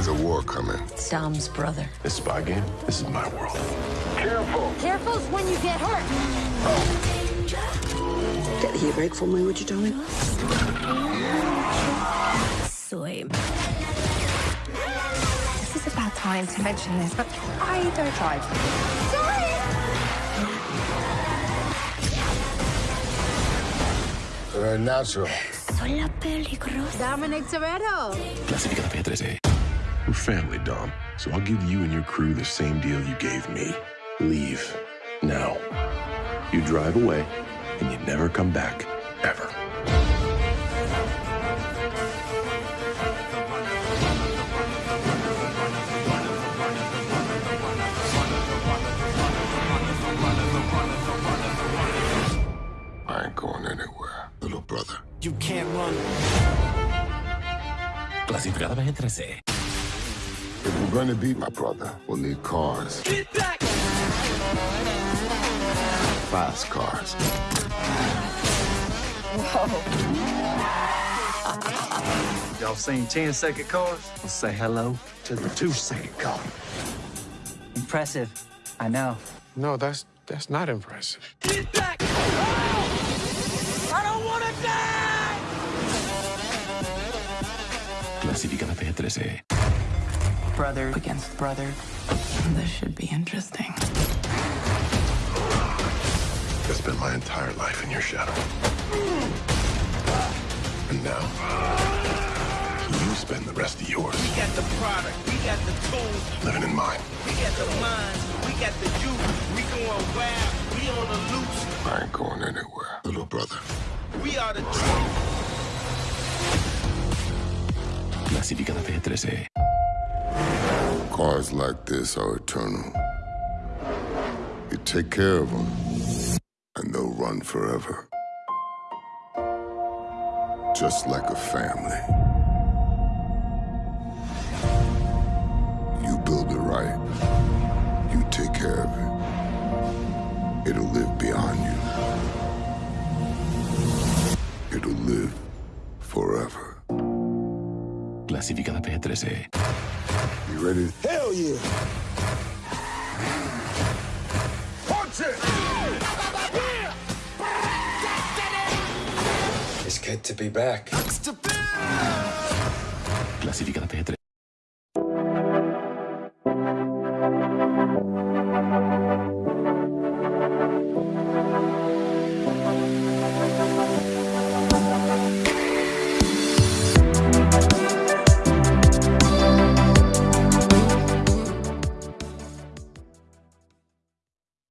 There's a war coming. It's Dom's brother. This spy game, this is my world. Careful! Careful's when you get hurt. Oh. Get the heat break for me, would you, darling? Soy. This is a bad time to mention this, but I don't drive. Very natural. Soy la peligrosa. Dominic Toretto. Clasificada P13. We're family, Dom. So I'll give you and your crew the same deal you gave me. Leave. Now. You drive away, and you never come back. Ever. I ain't going anywhere, little brother. You can't run. Clasificada P13. If we're gonna beat my brother, we'll need cars. Get back! Fast cars. Y'all seen 10 second cars? Let's say hello to the two second car. Impressive. I know. No, that's that's not impressive. Get back! I don't want to die! Clasificada P13. Brother against brother. This should be interesting. I spent my entire life in your shadow. And now, you spend the rest of yours We got the product, we got the tools, living in mine. we got the minds, we got the youth. We going wild, we on the loose. I ain't going anywhere, little brother. We are the truth. Clasificada P13. Cars like this are eternal. You take care of them, and they'll run forever. Just like a family. You build it right. You take care of it. It'll live beyond you. It'll live forever. Clasificada P13. You ready? Hell yeah! Punch it! It's good to be back. Clasificada P13.